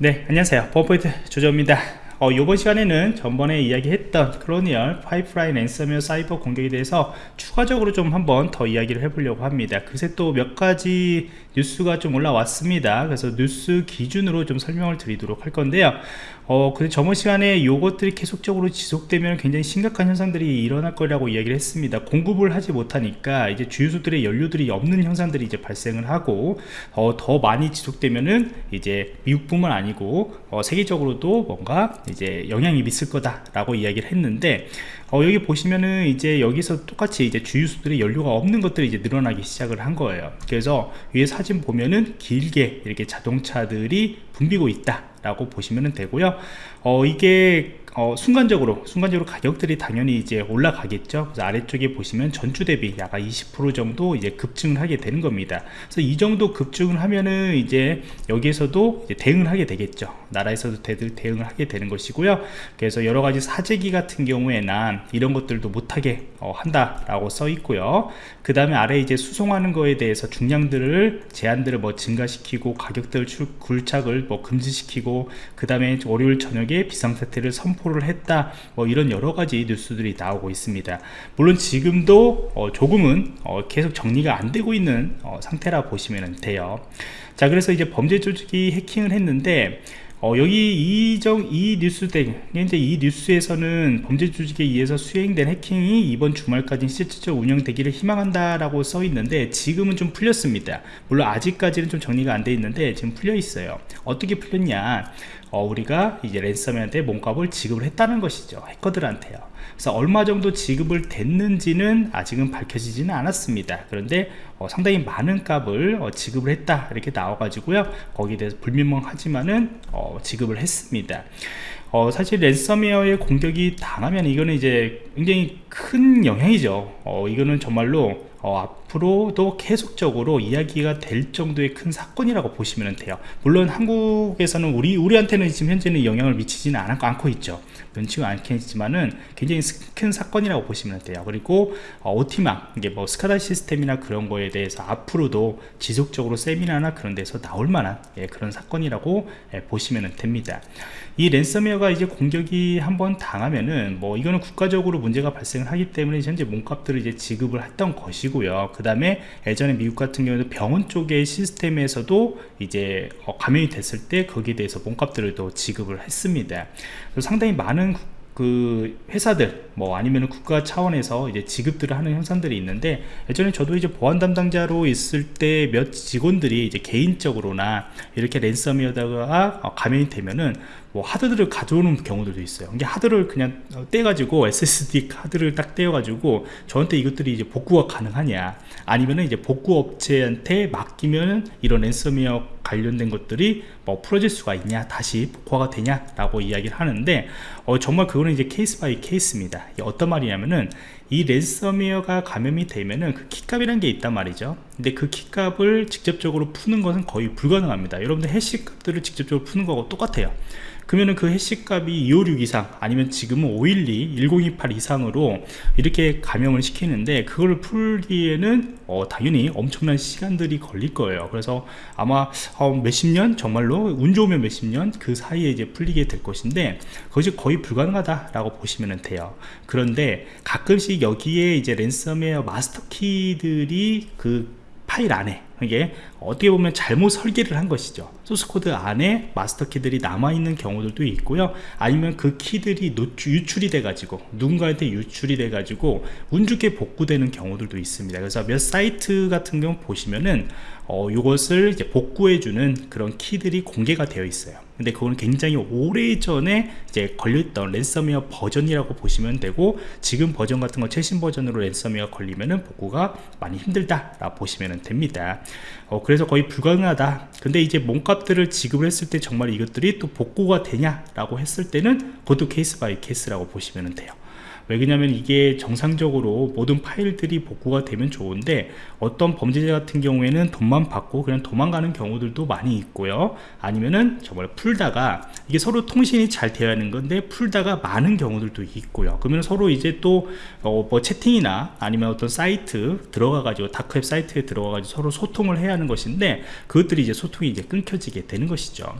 네 안녕하세요. 버포인트 조조입니다 어, 이번 시간에는 전번에 이야기했던 콜로니얼 파이프라인 랜섬웨어 사이버 공격에 대해서 추가적으로 좀 한번 더 이야기를 해보려고 합니다. 그새 또 몇 가지 뉴스가 좀 올라왔습니다. 그래서 뉴스 기준으로 좀 설명을 드리도록 할 건데요. 어, 근데 저번 시간에 요것들이 계속적으로 지속되면 굉장히 심각한 현상들이 일어날 거라고 이야기를 했습니다. 공급을 하지 못하니까 이제 주유소들의 연료들이 없는 현상들이 이제 발생을 하고 어, 더 많이 지속되면은 이제 미국뿐만 아니고 어, 세계적으로도 뭔가 이제 영향이 있을 거다라고 이야기를 했는데 어, 여기 보시면은 이제 여기서 똑같이 이제 주유소들의 연료가 없는 것들이 이제 늘어나기 시작을 한 거예요. 그래서 위에 사진 보면은 길게 이렇게 자동차들이 붐비고 있다 라고 보시면 되고요 어, 이게 어, 순간적으로 순간적으로 가격들이 당연히 이제 올라가겠죠. 그래서 아래쪽에 보시면 전주 대비 약 20% 정도 이제 급증을 하게 되는 겁니다. 그래서 이 정도 급증을 하면은 이제 여기에서도 이제 대응을 하게 되겠죠. 나라에서도 대들 대응을 하게 되는 것이고요. 그래서 여러 가지 사재기 같은 경우에는 이런 것들도 못하게 어, 한다라고 써 있고요. 그 다음에 아래 이제 수송하는 거에 대해서 중량들을 제한들을 뭐 증가시키고 가격들 굴착을 뭐 금지시키고 그 다음에 월요일 저녁에 비상사태를 선포 를 했다 뭐 이런 여러 가지 뉴스들이 나오고 있습니다 물론 지금도 어, 조금은 어, 계속 정리가 안 되고 있는 어, 상태라 보시면 돼요 자 그래서 이제 범죄 조직이 해킹을 했는데 어, 여기 이정 이 뉴스 때 현재 이 뉴스에서는 범죄 조직에 의해서 수행된 해킹이 이번 주말까지 실질적 운영되기를 희망한다라고 써 있는데 지금은 좀 풀렸습니다. 물론 아직까지는 좀 정리가 안 돼 있는데 지금 풀려 있어요. 어떻게 풀렸냐? 어, 우리가 이제 랜섬웨어한테 몸값을 지급을 했다는 것이죠. 해커들한테요. 그래서 얼마 정도 지급을 됐는지는 아직은 밝혀지지는 않았습니다. 그런데 어, 상당히 많은 값을 어, 지급을 했다. 이렇게 나와 가지고요. 거기에 대해서 불명확하지만은 어, 지급을 했습니다. 어, 사실 랜섬웨어의 공격이 당하면 이거는 이제 굉장히 큰 영향이죠. 어, 이거는 정말로 어, 앞으로도 계속적으로 이야기가 될 정도의 큰 사건이라고 보시면 돼요. 물론 한국에서는 우리 우리한테는 지금 현재는 영향을 미치지는 않고, 않고 있죠. 면치고 않겠지만은 굉장히 큰 사건이라고 보시면 돼요. 그리고 어, 오티망 이게 뭐 스카다 시스템이나 그런 거에 대해서 앞으로도 지속적으로 세미나나 그런 데서 나올 만한 예, 그런 사건이라고 예, 보시면 됩니다. 이 랜섬웨어가 이제 공격이 한번 당하면은 뭐 이거는 국가적으로 문제가 발생을 하기 때문에 현재 몸값들을 이제 지급을 했던 것이고 요. 그 다음에 예전에 미국 같은 경우도 병원 쪽의 시스템에서도 이제 어, 감염이 됐을 때 거기에 대해서 몸값들을 또 지급을 했습니다. 상당히 많은 그 회사들 뭐 아니면 국가 차원에서 이제 지급들을 하는 현상들이 있는데 예전에 저도 이제 보안 담당자로 있을 때 몇 직원들이 이제 개인적으로나 이렇게 랜섬웨어다가 감염이 되면은 뭐 하드들을 가져오는 경우들도 있어요. 이게 하드를 그냥 떼가지고 SSD 카드를 딱 떼어가지고 저한테 이것들이 이제 복구가 가능하냐 아니면은 이제 복구 업체한테 맡기면 이런 랜섬웨어 관련된 것들이 뭐 풀어질 수가 있냐 다시 복구가 되냐 라고 이야기를 하는데 어, 정말 그거는 이제 case by case입니다. 어떤 말이냐면은 이 랜섬웨어가 감염이 되면은 그 키값이라는 게 있단 말이죠. 근데 그 키값을 직접적으로 푸는 것은 거의 불가능합니다. 여러분들 해시 값들을 직접적으로 푸는 거하고 똑같아요. 그러면은 그 해시 값이 256 이상 아니면 지금은 512 1028 이상으로 이렇게 감염을 시키는데 그걸 풀기에는 어, 당연히 엄청난 시간들이 걸릴 거예요. 그래서 아마 어, 몇십 년? 정말로 운 좋으면 몇십 년? 그 사이에 이제 풀리게 될 것인데 그것이 거의 불가능하다 라고 보시면 돼요. 그런데 가끔씩 여기에 이제 랜섬웨어 마스터 키들이 그 파일 안에 이게 어떻게 보면 잘못 설계를 한 것이죠. 소스코드 안에 마스터 키들이 남아있는 경우들도 있고요. 아니면 그 키들이 노출, 유출이 돼 가지고 누군가한테 유출이 돼 가지고 운 좋게 복구되는 경우들도 있습니다. 그래서 몇 사이트 같은 경우 보시면은 어, 이것을 이제 복구해 주는 그런 키들이 공개가 되어 있어요 근데 그거는 굉장히 오래전에 이제 걸렸던 랜섬웨어 버전이라고 보시면 되고 지금 버전 같은 거 최신 버전으로 랜섬웨어 걸리면은 복구가 많이 힘들다 라 보시면 됩니다. 어, 그래서 거의 불가능하다. 근데 이제 몸값들을 지급을 했을 때 정말 이것들이 또 복구가 되냐 라고 했을 때는 그것도 case by case라고 보시면 돼요 왜 그러냐면 이게 정상적으로 모든 파일들이 복구가 되면 좋은데 어떤 범죄자 같은 경우에는 돈만 받고 그냥 도망가는 경우들도 많이 있고요. 아니면은 정말 풀다가 이게 서로 통신이 잘 되어야 하는 건데 풀다가 마는 경우들도 있고요. 그러면 서로 이제 또뭐 어 채팅이나 아니면 어떤 사이트 들어가 가지고 다크웹 사이트에 들어가 가지고 서로 소통을 해야 하는 것인데 그것들이 이제 소통이 이제 끊겨지게 되는 것이죠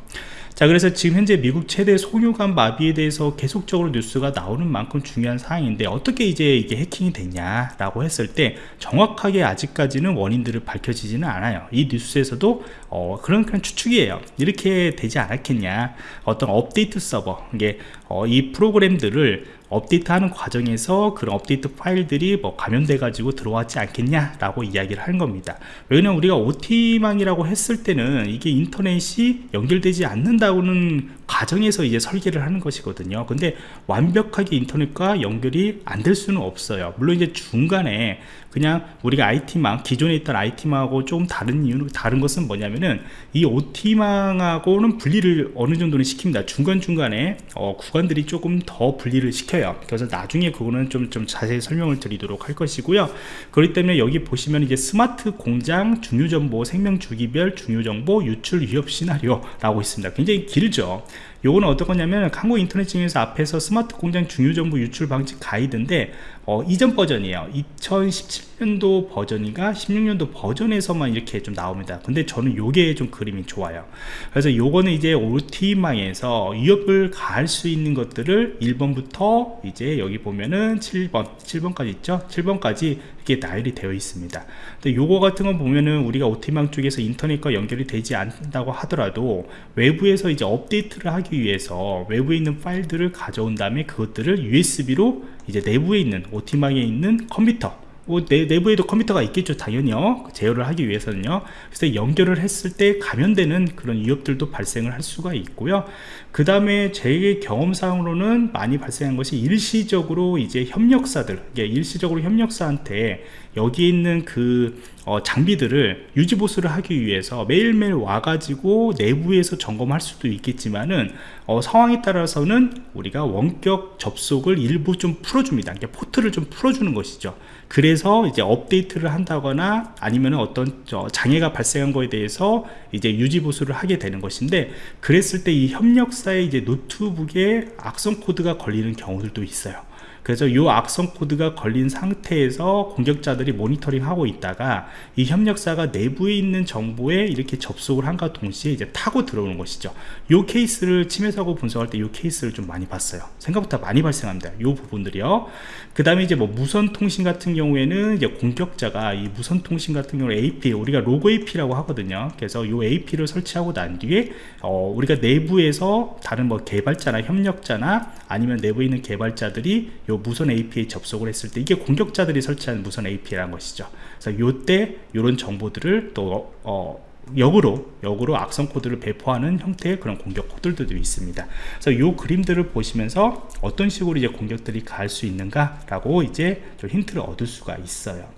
자 그래서 지금 현재 미국 최대 송유관 마비에 대해서 계속적으로 뉴스가 나오는 만큼 중요한 사항인데 어떻게 이제 이게 해킹이 됐냐 라고 했을 때 정확하게 아직까지는 원인들을 밝혀지지는 않아요. 이 뉴스에서도 어, 그런 그런 추측이에요. 이렇게 되지 않았겠냐. 어떤 업데이트 서버 이게 어, 이 프로그램들을 업데이트하는 과정에서 그런 업데이트 파일들이 뭐 감염돼 가지고 들어왔지 않겠냐 라고 이야기를 하는 겁니다. 왜냐면 우리가 OT망이라고 했을 때는 이게 인터넷이 연결되지 않는다고는 가정에서 이제 설계를 하는 것이거든요. 근데 완벽하게 인터넷과 연결이 안 될 수는 없어요. 물론 이제 중간에 그냥 우리가 IT망 기존에 있던 IT망하고 조금 다른 이유는 다른 것은 뭐냐면은 이 OT망하고는 분리를 어느 정도는 시킵니다. 중간중간에 어, 구간들이 조금 더 분리를 시켜요. 그래서 나중에 그거는 좀, 좀 자세히 설명을 드리도록 할 것이고요. 그렇기 때문에 여기 보시면 이제 스마트 공장 중요정보 생명주기별 중요정보 유출 위협 시나리오 라고 있습니다. 굉장히 길죠 요거는 어떤 거냐면 한국 인터넷 진흥원에서 앞에서 스마트 공장 중요정보 유출 방지 가이드인데 어, 이전 버전이에요. 2017년도 버전인가 16년도 버전에서만 이렇게 좀 나옵니다. 근데 저는 요게 좀 그림이 좋아요. 그래서 요거는 이제 OT망에서 위협을 가할 수 있는 것들을 1번부터 이제 여기 보면은 7번 7번까지 있죠? 7번까지 이렇게 나열이 되어 있습니다. 근데 요거 같은 건 보면은 우리가 OT망 쪽에서 인터넷과 연결이 되지 않는다고 하더라도 외부에서 이제 업데이트를 하기 위해서 외부에 있는 파일들을 가져온 다음에 그것들을 USB로 이제 내부에 있는 OT망에 있는 컴퓨터 뭐 내, 내부에도 컴퓨터가 있겠죠 당연히요. 제어를 하기 위해서는요. 그래서 연결을 했을 때 감염되는 그런 위협들도 발생을 할 수가 있고요. 그 다음에 제 경험상으로는 많이 발생한 것이 일시적으로 이제 협력사들 일시적으로 협력사한테 여기 있는 그 어, 장비들을 유지보수를 하기 위해서 매일매일 와가지고 내부에서 점검할 수도 있겠지만은 어, 상황에 따라서는 우리가 원격 접속을 일부 좀 풀어줍니다. 포트를 좀 풀어주는 것이죠. 그래서 이제 업데이트를 한다거나 아니면 어떤 장애가 발생한 거에 대해서 이제 유지보수를 하게 되는 것인데 그랬을 때 이 협력사의 이제 노트북에 악성 코드가 걸리는 경우들도 있어요 그래서 이 악성 코드가 걸린 상태에서 공격자들이 모니터링 하고 있다가 이 협력사가 내부에 있는 정보에 이렇게 접속을 한과 동시에 이제 타고 들어오는 것이죠. 이 케이스를 침해 사고 분석할 때 이 케이스를 좀 많이 봤어요. 생각보다 많이 발생합니다. 이 부분들이요. 그 다음에 이제 뭐 무선 통신 같은 경우에는 이제 공격자가 이 무선 통신 같은 경우 AP 우리가 로고 AP라고 하거든요. 그래서 이 AP를 설치하고 난 뒤에 어, 우리가 내부에서 다른 뭐 개발자나 협력자나 아니면 내부에 있는 개발자들이 요 무선 API 접속을 했을 때 이게 공격자들이 설치한 무선 API라는 것이죠 그래서 요때 이런 정보들을 또 어, 역으로 역으로 악성 코드를 배포하는 형태의 그런 공격 코드들도 있습니다. 그래서 이 그림들을 보시면서 어떤 식으로 이제 공격들이 갈 수 있는가 라고 이제 좀 힌트를 얻을 수가 있어요.